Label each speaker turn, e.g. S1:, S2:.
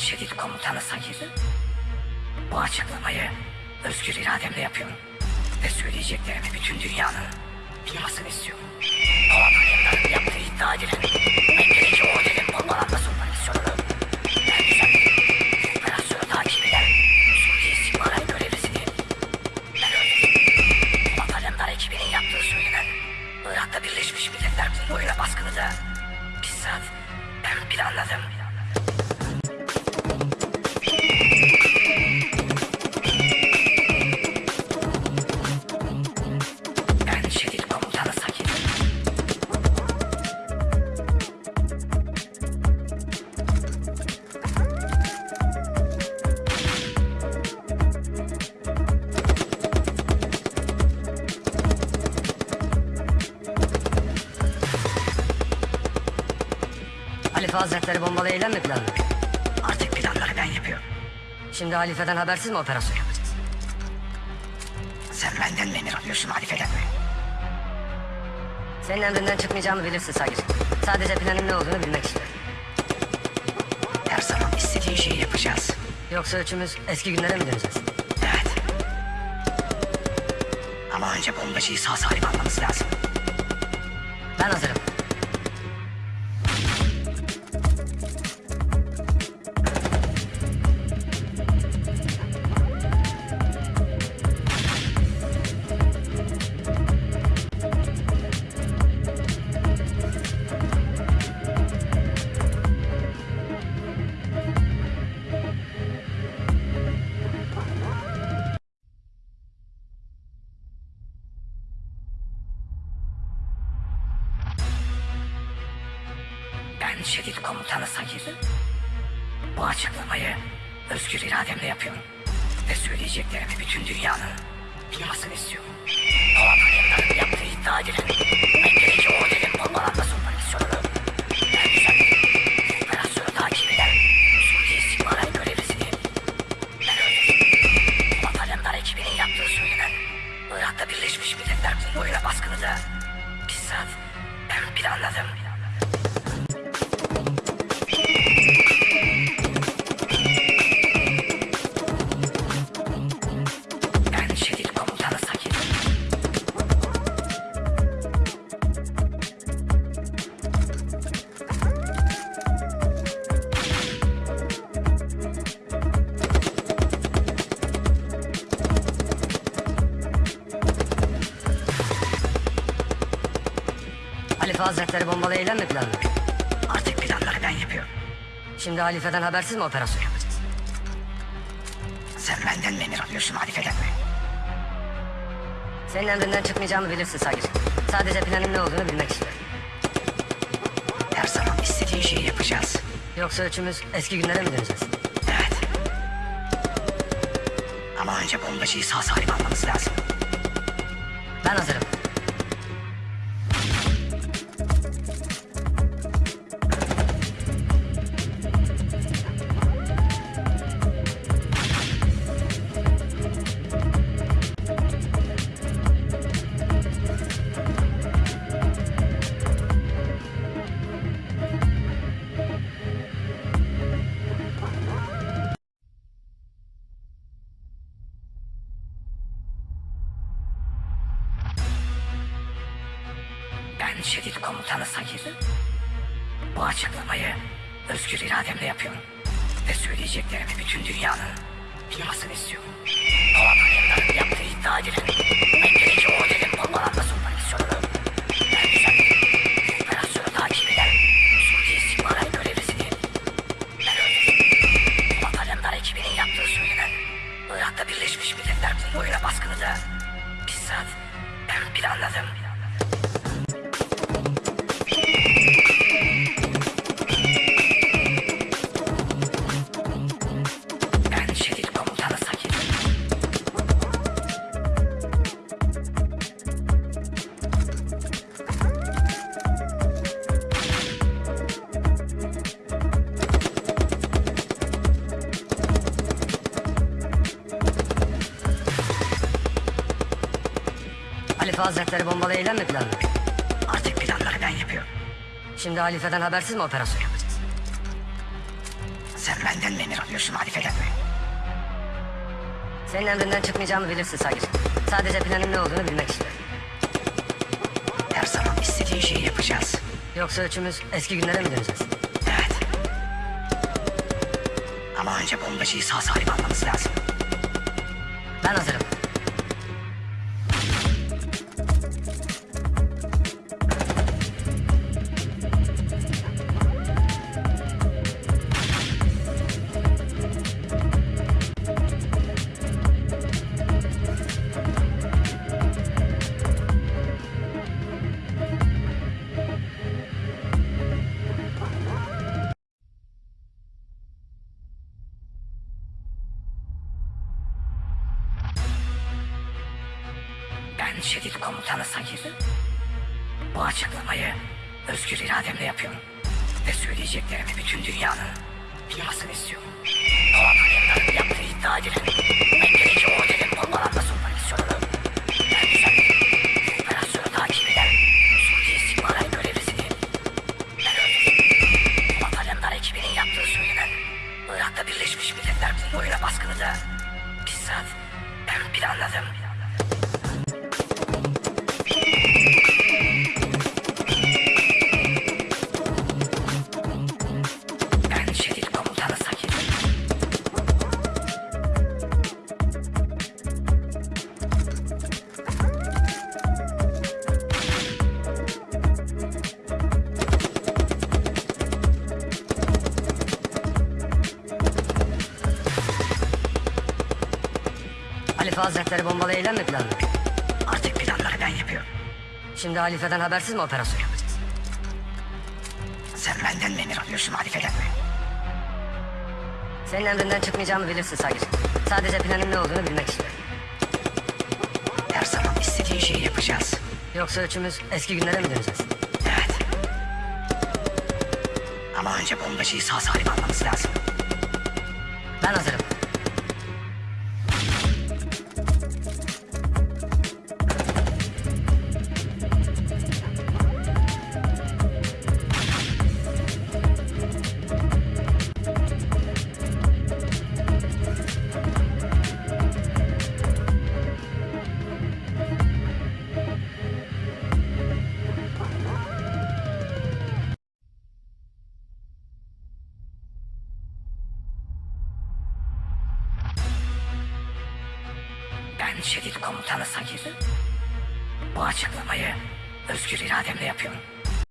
S1: şehit komutanı Sagir. Bu açıklamayı özgür irademle yapıyorum. Ve söyleyeceklerimi bütün dünyanın duymasını istiyorum. Polat Alemdar'ın yaptığı iddia edilen Mekke'deki otelin bombalanması operasyonunu ben düzenledim. Operasyonu takip eden Suriye istihbarat görevlisini ben öldürdüm. Polat Alemdar ekibinin yaptığı söylenen Irak'ta Birleşmiş Milletler konvoyuna baskını da bizzat ben planladım.
S2: Halife Hazretleri bombalı eylem planlıyor?
S1: Artık planları ben yapıyorum.
S2: Şimdi halifeden habersiz mi operasyon yapacağız?
S1: Sen benden mi emir alıyorsun halifeden mi?
S2: Senin emrinden çıkmayacağımı bilirsin Sagir. Sadece planın ne olduğunu bilmek istiyorum.
S1: Her zaman istediğin şeyi yapacağız.
S2: Yoksa üçümüz eski günlere mi döneceğiz?
S1: Evet. Ama önce bombacıyı sağ salim almamız lazım.
S2: Ben hazırım.
S1: Ben şehit komutanı Sagir. Bu açıklamayı özgür irademle yapıyorum. Ve söyleyeceklerimi bütün dünyanın duymasını istiyorum. Polat Alemdar'ın yaptığı iddia edilen Mekke'deki otelin bombalanması operasyonunu ben düzenledim. Operasyonu takip eden Suriye istihbarat görevlisini ben öldürdüm. Polat Alemdar ekibinin yaptığı söylenen Irak'ta Birleşmiş Milletler konvoyuna baskını da bizzat ben planladım.
S2: Halife Hazretleri bombalı eylem mi planlıyor?
S1: Artık planları ben yapıyorum.
S2: Şimdi halifeden habersiz mi operasyon yapacağız?
S1: Sen benden mi emir alıyorsun halifeden mi?
S2: Senin emrinden çıkmayacağımı bilirsin Sagir. Sadece planın ne olduğunu bilmek istiyorum.
S1: Her zaman istediğin şeyi yapacağız.
S2: Yoksa üçümüz eski günlere mi döneceğiz?
S1: Evet. Ama önce bombacıyı sağ salim almamız lazım.
S2: Ben hazırım.
S1: Ben şehit komutanı Sagir. Bu açıklamayı özgür irademle yapıyorum. Ve söyleyeceklerimi bütün dünyanın duymasını istiyorum. Polat Alemdar'ın yaptığı iddia edilen
S2: Halife Hazretleri bombalı eylem mi planlıyor?
S1: Artık planları ben yapıyorum.
S2: Şimdi halifeden habersiz mi operasyon yapacağız?
S1: Sen benden mi emir alıyorsun halifeden mi?
S2: Senin emrinden çıkmayacağımı bilirsin Sagir. Sadece planın ne olduğunu bilmek istiyorum.
S1: Her zaman istediğin şeyi yapacağız.
S2: Yoksa üçümüz eski günlere mi döneceğiz?
S1: Evet. Ama önce bombacıyı sağ salim almamız lazım.
S2: Ben hazırım.
S1: Şiddet komutanı Sagir. Bu açıklamayı özgür irademle yapıyorum. Ve söyleyeceklerimi bütün dünyanın duymasını istiyorum. Alemdar'ın yaptığı iddia edilen Mekke'deki ordenin bombalanma operasyonunu ben düzenledim. Operasyonu takip eden Suriye istihbarat görevlisini ben öldürdüm. Polat Alemdar ekibinin yaptığı söylenen Irak'ta Birleşmiş Milletler konvoyuna baskını da bizzat ben planladım.
S2: Halife Hazretleri bombalı eylem mi planlıyor?
S1: Artık planları ben yapıyorum.
S2: Şimdi halifeden habersiz mi operasyon yapacağız?
S1: Sen benden mi emir alıyorsun halifeden mi?
S2: Senin emrinden çıkmayacağımı bilirsin Sagir. Sadece planın ne olduğunu bilmek istiyorum.
S1: Her zaman istediğin şeyi yapacağız.
S2: Yoksa üçümüz eski günlere mi döneceğiz?
S1: Evet. Ama önce bombacıyı sağ salim almamız lazım.
S2: Ben hazırım.
S1: Şehit komutanı Sakir. Bu açıklamayı özgür irademle yapıyorum.